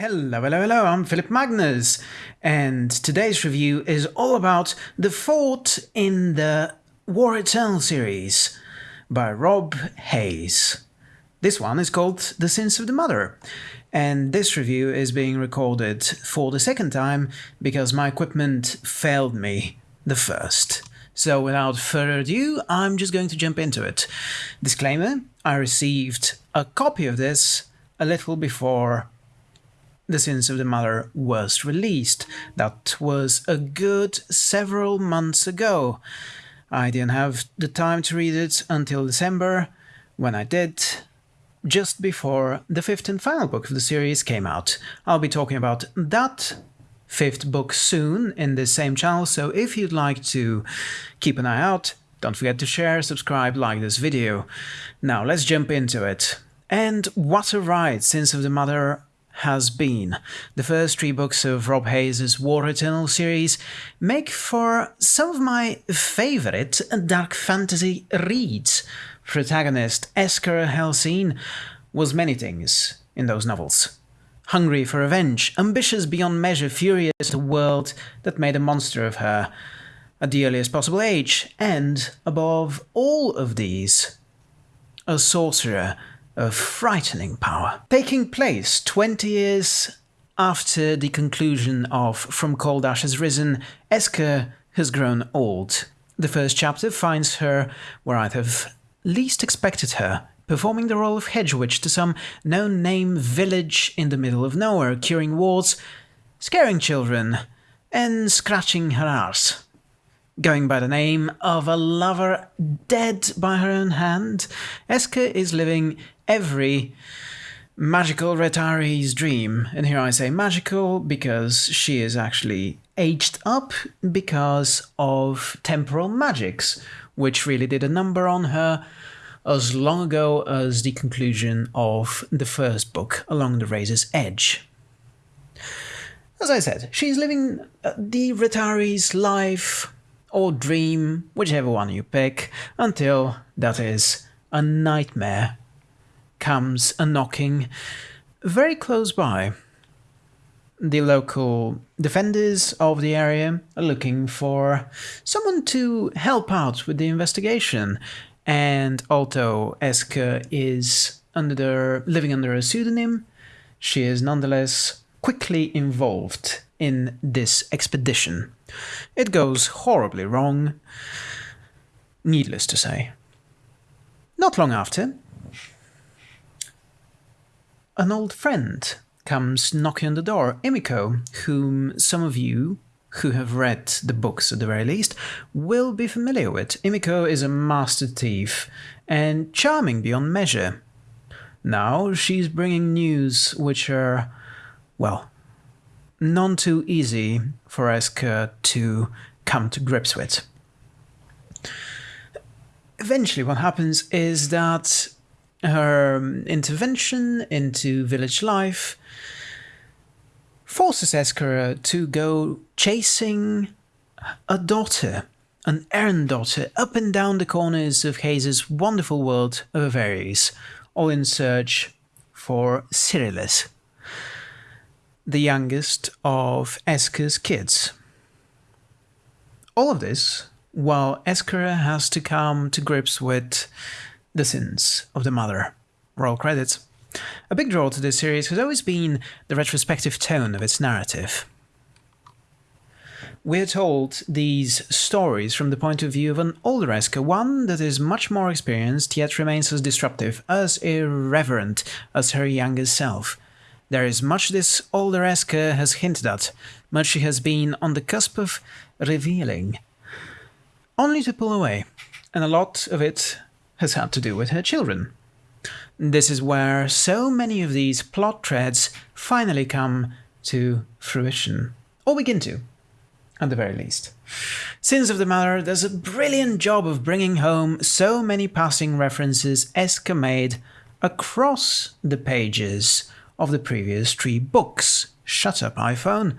Hello, hello, hello, I'm Philip Magnus, and today's review is all about The Fort in the War Eternal series by Rob Hayes. This one is called The Sins of the Mother, and this review is being recorded for the second time because my equipment failed me the first. So without further ado, I'm just going to jump into it. Disclaimer, I received a copy of this a little before the Sins of the Mother was released. That was a good several months ago. I didn't have the time to read it until December, when I did, just before the fifth and final book of the series came out. I'll be talking about that fifth book soon in this same channel, so if you'd like to keep an eye out, don't forget to share, subscribe, like this video. Now let's jump into it. And what a ride Sins of the Mother has been. The first three books of Rob Hayes' War Eternal series make for some of my favourite dark fantasy reads. Protagonist Eska Helsene was many things in those novels. Hungry for revenge, ambitious beyond measure, furious at a world that made a monster of her at the earliest possible age, and, above all of these, a sorcerer of frightening power. Taking place 20 years after the conclusion of From Cold Ashes Risen, Eska has grown old. The first chapter finds her where I'd have least expected her, performing the role of hedge witch to some no-name village in the middle of nowhere, curing wards, scaring children, and scratching her arse. Going by the name of a lover dead by her own hand, Eska is living every magical retiree's dream. And here I say magical because she is actually aged up because of temporal magics, which really did a number on her as long ago as the conclusion of the first book, Along the Razor's Edge. As I said, she's living uh, the retiree's life or dream, whichever one you pick, until, that is, a nightmare comes a knocking very close by. The local defenders of the area are looking for someone to help out with the investigation, and although Eska is under living under a pseudonym, she is nonetheless quickly involved in this expedition. It goes horribly wrong, needless to say. Not long after, an old friend comes knocking on the door, Imiko, whom some of you who have read the books at the very least will be familiar with. Imiko is a master thief and charming beyond measure. Now she's bringing news which are, well, none too easy for Eska to come to grips with. Eventually what happens is that her um, intervention into village life forces Eska to go chasing a daughter, an errand daughter, up and down the corners of Hayes' wonderful world of Ovaeris, all in search for Sirileth, the youngest of Eska's kids. All of this while Eska has to come to grips with the Sins of the Mother. Roll credits. A big draw to this series has always been the retrospective tone of its narrative. We're told these stories from the point of view of an older Eska, one that is much more experienced yet remains as disruptive, as irreverent as her younger self. There is much this older Eska has hinted at, much she has been on the cusp of revealing, only to pull away, and a lot of it has had to do with her children. This is where so many of these plot threads finally come to fruition, or begin to, at the very least. Sins of the Mother does a brilliant job of bringing home so many passing references Eska made across the pages of the previous three books. Shut up, iPhone.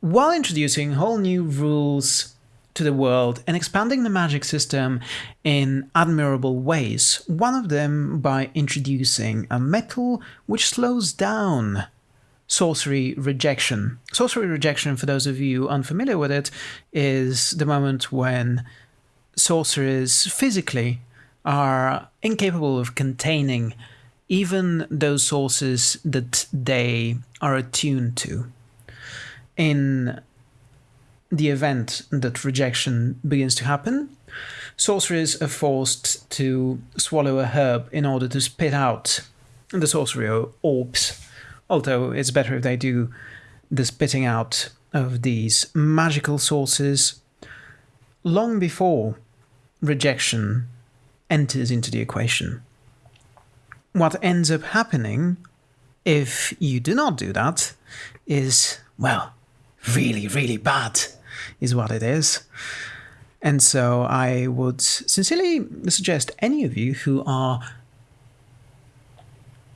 While introducing whole new rules to the world and expanding the magic system in admirable ways, one of them by introducing a metal which slows down sorcery rejection. Sorcery rejection, for those of you unfamiliar with it, is the moment when sorcerers physically are incapable of containing even those sources that they are attuned to. In the event that rejection begins to happen, sorcerers are forced to swallow a herb in order to spit out the sorcery orbs although it's better if they do the spitting out of these magical sources long before rejection enters into the equation. What ends up happening if you do not do that is, well, really, really bad, is what it is. And so I would sincerely suggest any of you who are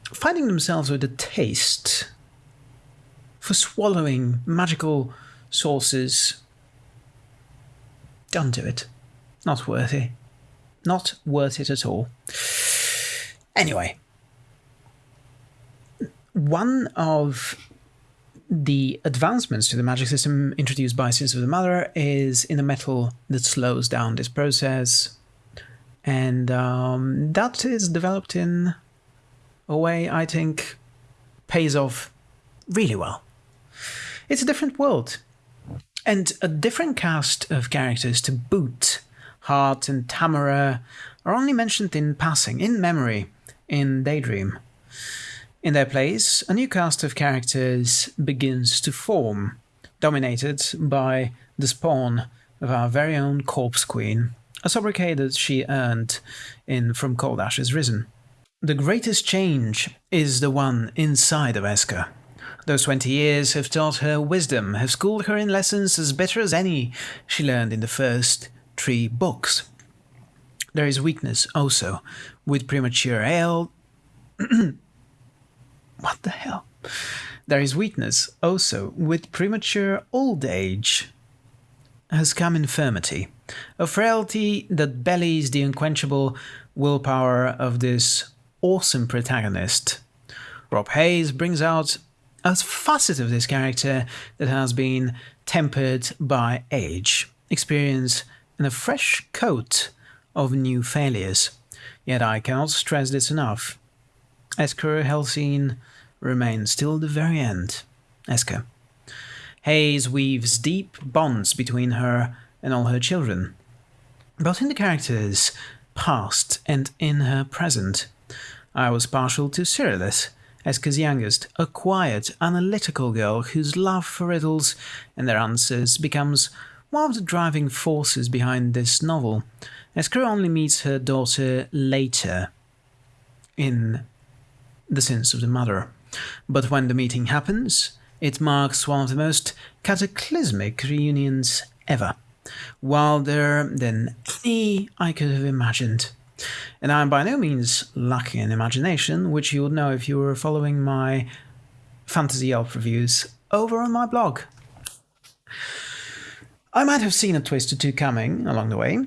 finding themselves with a taste for swallowing magical sources, don't do it. Not worth it. Not worth it at all. Anyway, one of the advancements to the magic system introduced by Sins of the Mother is in a metal that slows down this process. And um, that is developed in a way I think pays off really well. It's a different world, and a different cast of characters to boot. Hardt and Tamura are only mentioned in passing, in memory, in Daydream. In their place, a new cast of characters begins to form, dominated by the spawn of our very own Corpse Queen, a sobriquet that she earned in From Cold Ashes Risen. The greatest change is the one inside of Eska. Those twenty years have taught her wisdom, have schooled her in lessons as bitter as any she learned in the first three books. There is weakness also with premature ale. what the hell? There is weakness also with premature old age. Has come infirmity, a frailty that bellies the unquenchable willpower of this awesome protagonist. Rob Hayes brings out a facet of this character that has been tempered by age, experience, and a fresh coat of new failures. Yet I cannot stress this enough. Eska Helsene remains till the very end. Eska. Hayes weaves deep bonds between her and all her children, both in the character's past and in her present. I was partial to Sirileth, Eska's youngest, a quiet, analytical girl whose love for riddles and their answers becomes one of the driving forces behind this novel. Eska only meets her daughter later in The Sins of the Mother. But when the meeting happens, it marks one of the most cataclysmic reunions ever, wilder than any I could have imagined. And I'm by no means lacking in imagination, which you would know if you were following my fantasy elf reviews over on my blog. I might have seen a twist or two coming along the way,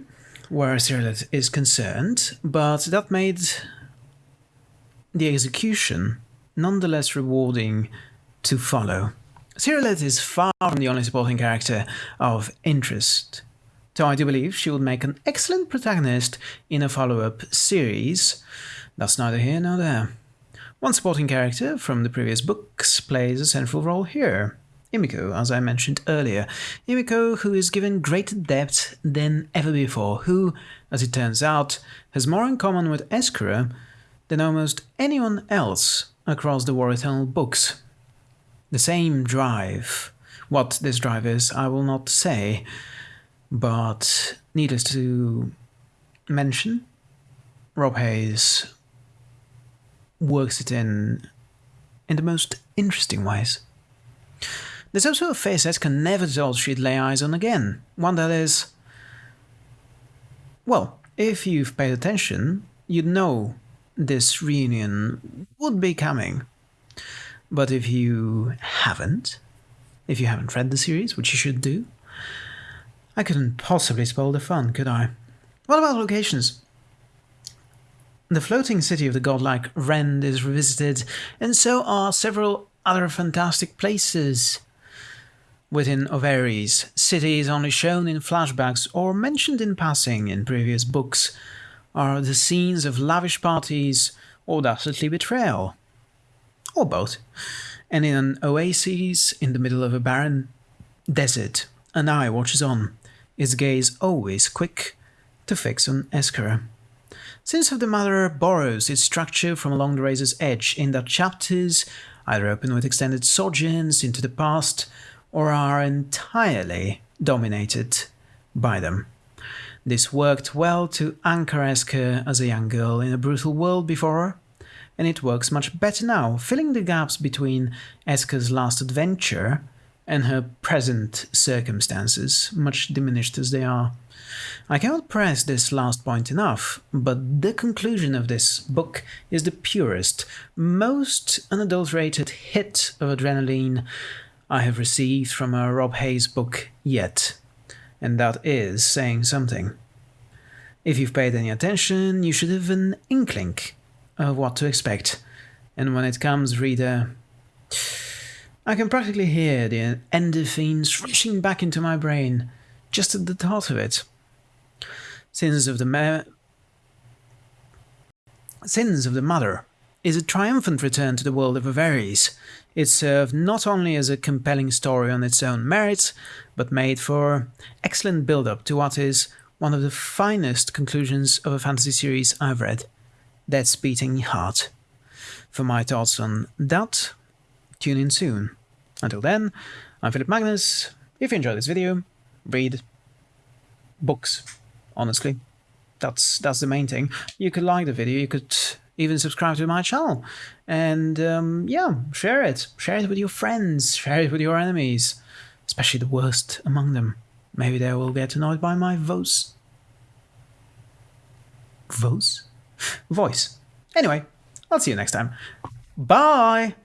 where Sirileth is concerned, but that made the execution nonetheless rewarding to follow. Sirileth is far from the only supporting character of interest so I do believe she would make an excellent protagonist in a follow-up series. That's neither here nor there. One supporting character from the previous books plays a central role here. Imiko, as I mentioned earlier. Imiko, who is given greater depth than ever before, who, as it turns out, has more in common with Eskara than almost anyone else across the War Eternal books. The same drive. What this drive is, I will not say, but needless to mention, Rob Hayes works it in in the most interesting ways. There's also a face Eska never thought she'd lay eyes on again. One that is. Well, if you've paid attention, you'd know this reunion would be coming. But if you haven't, if you haven't read the series, which you should do, I couldn't possibly spoil the fun, could I? What about locations? The floating city of the godlike Rend is revisited, and so are several other fantastic places. Within Ovaeris, cities only shown in flashbacks or mentioned in passing in previous books are the scenes of lavish parties or dastardly betrayal. Or both. And in an oasis in the middle of a barren desert, an eye watches on, its gaze always quick to fix on Eska. Sins of the Mother borrows its structure from Along the Razor's Edge in that chapters either open with extended sojourns into the past or are entirely dominated by them. This worked well to anchor Eska as a young girl in a brutal world before her, and it works much better now, filling the gaps between Eska's last adventure and her present circumstances, much diminished as they are. I cannot press this last point enough, but the conclusion of this book is the purest, most unadulterated hit of adrenaline I have received from a Rob Hayes book yet, and that is saying something. If you've paid any attention, you should have an inkling of what to expect, and when it comes, reader, I can practically hear the endorphins rushing back into my brain just at the thought of it. Sins of the Ma- Sins of the Mother is a triumphant return to the world of Ovaeris. It served not only as a compelling story on its own merits, but made for excellent build-up to what is one of the finest conclusions of a fantasy series I've read, Death's Beating Heart. For my thoughts on that, tune in soon. Until then, I'm Philip Magnus. If you enjoyed this video, read books honestly. That's that's the main thing. You could like the video, you could even subscribe to my channel. And um, yeah, share it. Share it with your friends, share it with your enemies, especially the worst among them. Maybe they will get annoyed by my voice. Voice? Voice. Anyway, I'll see you next time. Bye!